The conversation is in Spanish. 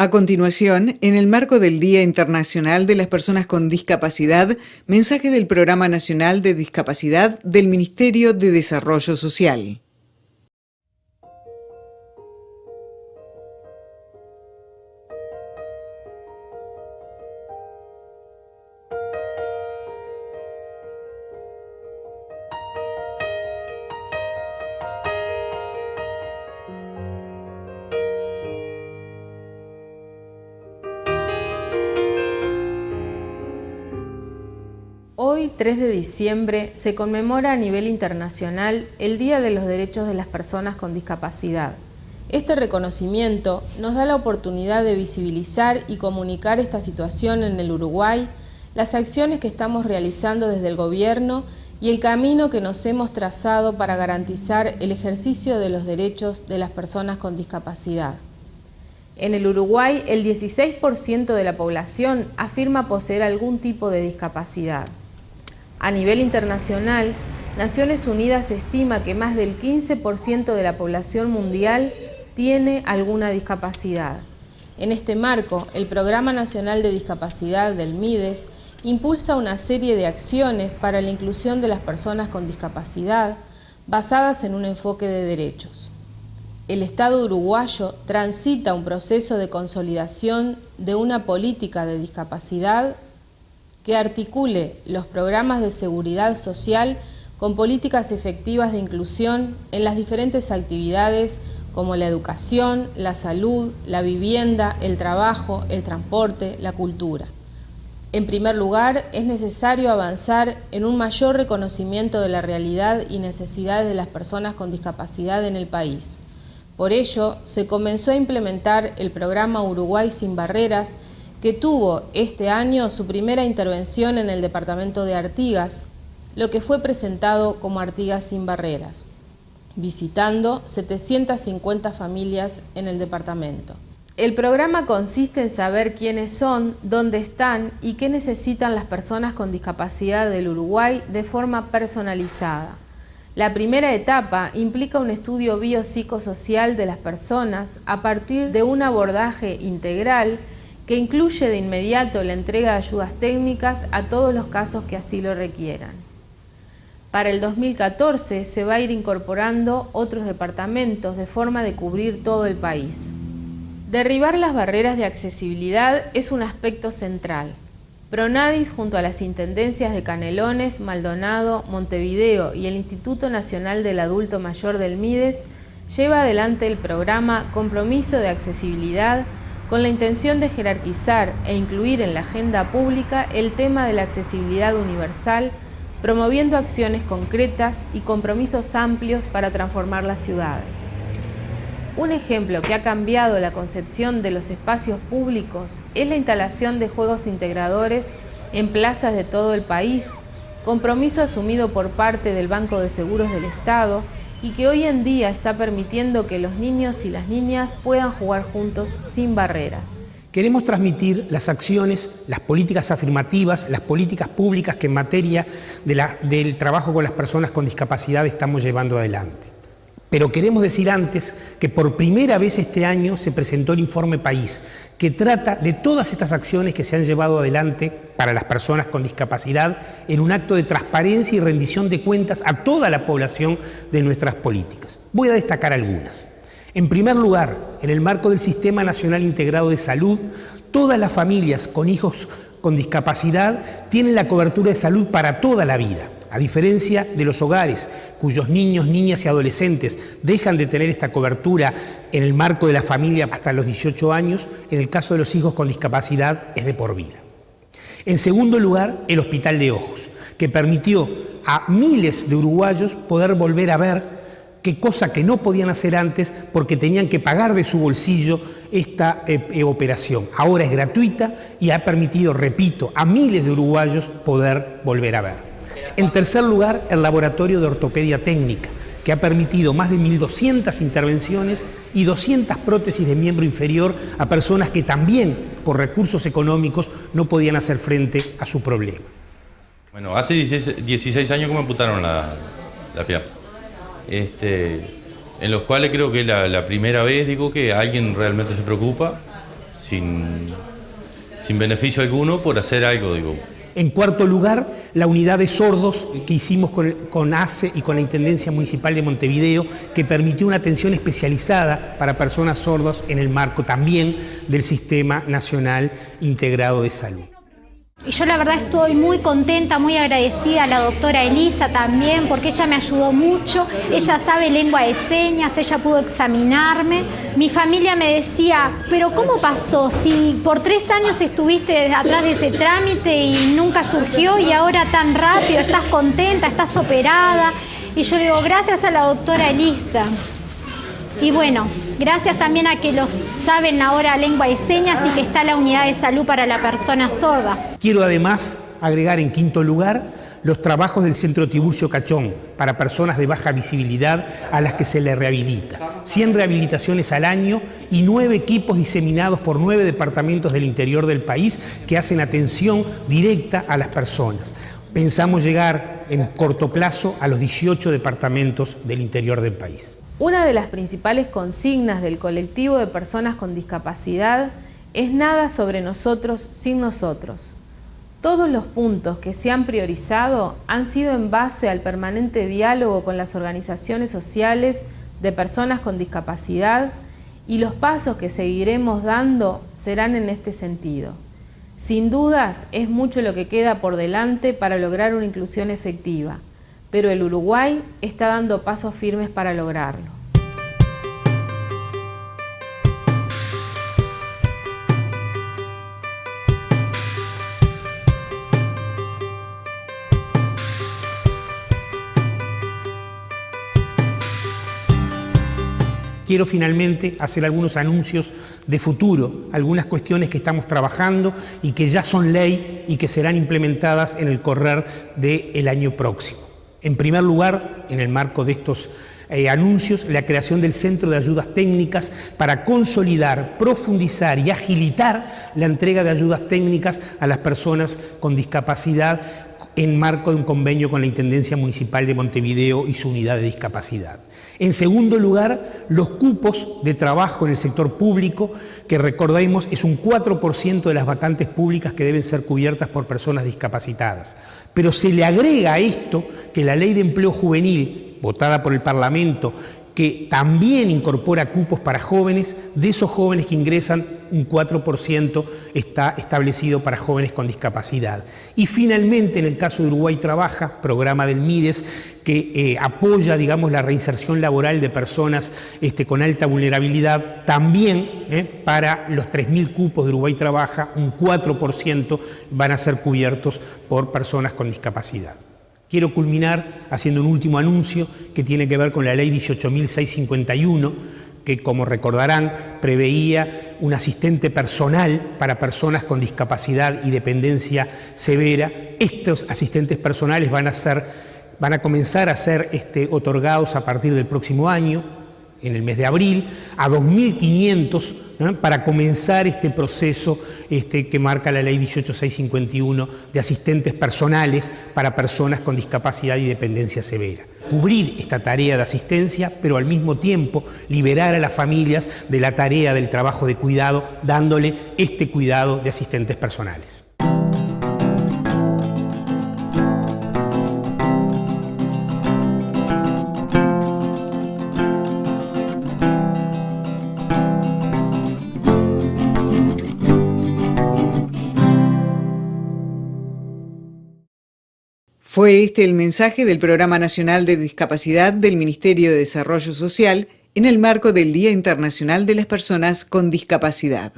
A continuación, en el marco del Día Internacional de las Personas con Discapacidad, mensaje del Programa Nacional de Discapacidad del Ministerio de Desarrollo Social. Hoy, 3 de diciembre, se conmemora a nivel internacional el Día de los Derechos de las Personas con Discapacidad. Este reconocimiento nos da la oportunidad de visibilizar y comunicar esta situación en el Uruguay, las acciones que estamos realizando desde el Gobierno y el camino que nos hemos trazado para garantizar el ejercicio de los derechos de las personas con discapacidad. En el Uruguay, el 16% de la población afirma poseer algún tipo de discapacidad. A nivel internacional, Naciones Unidas estima que más del 15% de la población mundial tiene alguna discapacidad. En este marco, el Programa Nacional de Discapacidad del MIDES impulsa una serie de acciones para la inclusión de las personas con discapacidad basadas en un enfoque de derechos. El Estado uruguayo transita un proceso de consolidación de una política de discapacidad que articule los programas de seguridad social con políticas efectivas de inclusión en las diferentes actividades como la educación, la salud, la vivienda, el trabajo, el transporte, la cultura. En primer lugar, es necesario avanzar en un mayor reconocimiento de la realidad y necesidades de las personas con discapacidad en el país. Por ello, se comenzó a implementar el programa Uruguay sin Barreras, que tuvo este año su primera intervención en el departamento de Artigas, lo que fue presentado como Artigas sin Barreras, visitando 750 familias en el departamento. El programa consiste en saber quiénes son, dónde están y qué necesitan las personas con discapacidad del Uruguay de forma personalizada. La primera etapa implica un estudio biopsicosocial de las personas a partir de un abordaje integral que incluye de inmediato la entrega de ayudas técnicas a todos los casos que así lo requieran. Para el 2014 se va a ir incorporando otros departamentos de forma de cubrir todo el país. Derribar las barreras de accesibilidad es un aspecto central. Pronadis, junto a las intendencias de Canelones, Maldonado, Montevideo y el Instituto Nacional del Adulto Mayor del MIDES, lleva adelante el programa Compromiso de Accesibilidad con la intención de jerarquizar e incluir en la agenda pública el tema de la accesibilidad universal, promoviendo acciones concretas y compromisos amplios para transformar las ciudades. Un ejemplo que ha cambiado la concepción de los espacios públicos es la instalación de juegos integradores en plazas de todo el país, compromiso asumido por parte del Banco de Seguros del Estado y que hoy en día está permitiendo que los niños y las niñas puedan jugar juntos sin barreras. Queremos transmitir las acciones, las políticas afirmativas, las políticas públicas que en materia del trabajo con las personas con discapacidad estamos llevando adelante. Pero queremos decir antes que por primera vez este año se presentó el informe País, que trata de todas estas acciones que se han llevado adelante para las personas con discapacidad en un acto de transparencia y rendición de cuentas a toda la población de nuestras políticas. Voy a destacar algunas. En primer lugar, en el marco del Sistema Nacional Integrado de Salud, todas las familias con hijos con discapacidad tienen la cobertura de salud para toda la vida. A diferencia de los hogares cuyos niños, niñas y adolescentes dejan de tener esta cobertura en el marco de la familia hasta los 18 años, en el caso de los hijos con discapacidad es de por vida. En segundo lugar, el Hospital de Ojos, que permitió a miles de uruguayos poder volver a ver qué cosa que no podían hacer antes porque tenían que pagar de su bolsillo esta eh, eh, operación. Ahora es gratuita y ha permitido, repito, a miles de uruguayos poder volver a ver. En tercer lugar, el Laboratorio de Ortopedia Técnica, que ha permitido más de 1.200 intervenciones y 200 prótesis de miembro inferior a personas que también, por recursos económicos, no podían hacer frente a su problema. Bueno, hace 16, años que me amputaron la, la pierna, este, en los cuales creo que la, la primera vez digo que alguien realmente se preocupa sin, sin beneficio alguno por hacer algo, digo. En cuarto lugar, la unidad de sordos que hicimos con, con, ACE y con la Intendencia Municipal de Montevideo, que permitió una atención especializada para personas sordas en el marco también del Sistema Nacional Integrado de Salud. Y yo la verdad estoy muy contenta, muy agradecida a la doctora Elisa también, porque ella me ayudó mucho, ella sabe lengua de señas, ella pudo examinarme. Mi familia me decía, pero ¿cómo pasó? Si por tres años estuviste atrás de ese trámite y nunca surgió y ahora tan rápido, estás contenta, estás operada. Y yo digo, gracias a la doctora Elisa. Y bueno, gracias también a que los saben ahora lengua y señas y que está la unidad de salud para la persona sorda. Quiero además agregar en quinto lugar los trabajos del Centro Tiburcio Cachón para personas de baja visibilidad a las que se les rehabilita. 100 rehabilitaciones al año y nueve equipos diseminados por nueve departamentos del interior del país que hacen atención directa a las personas. Pensamos llegar en corto plazo a los 18 departamentos del interior del país. Una de las principales consignas del colectivo de personas con discapacidad es nada sobre nosotros sin nosotros. Todos los puntos que se han priorizado han sido en base al permanente diálogo con las organizaciones sociales de personas con discapacidad y los pasos que seguiremos dando serán en este sentido. Sin dudas, es mucho lo que queda por delante para lograr una inclusión efectiva pero el Uruguay está dando pasos firmes para lograrlo. quiero finalmente hacer algunos anuncios de futuro, algunas cuestiones que estamos trabajando y que ya son ley y que serán implementadas en el correr del año próximo. En primer lugar, en el marco de estos eh, anuncios, la creación del Centro de Ayudas Técnicas para consolidar, profundizar y agilitar la entrega de ayudas técnicas a las personas con discapacidad en marco de un convenio con la Intendencia Municipal de Montevideo y su unidad de discapacidad. En segundo lugar, los cupos de trabajo en el sector público, que recordemos es un 4% de las vacantes públicas que deben ser cubiertas por personas discapacitadas. Pero se le agrega a esto que la Ley de Empleo Juvenil, votada por el Parlamento que también incorpora cupos para jóvenes, de esos jóvenes que ingresan, un 4% está establecido para jóvenes con discapacidad. Y finalmente, en el caso de Uruguay Trabaja, programa del MIDES, que eh, apoya, digamos, la reinserción laboral de personas este, con alta vulnerabilidad, también eh, para los 3.000 cupos de Uruguay Trabaja, un 4% van a ser cubiertos por personas con discapacidad. Quiero culminar haciendo un último anuncio que tiene que ver con la ley 18.651, que como recordarán preveía un asistente personal para personas con discapacidad y dependencia severa. Estos asistentes personales van a, ser, van a comenzar a ser este, otorgados a partir del próximo año en el mes de abril, a 2.500 para comenzar este proceso este, que marca la ley 18651 de asistentes personales para personas con discapacidad y dependencia severa. Cubrir esta tarea de asistencia, pero al mismo tiempo liberar a las familias de la tarea del trabajo de cuidado, dándole este cuidado de asistentes personales. Fue este el mensaje del Programa Nacional de Discapacidad del Ministerio de Desarrollo Social en el marco del Día Internacional de las Personas con Discapacidad.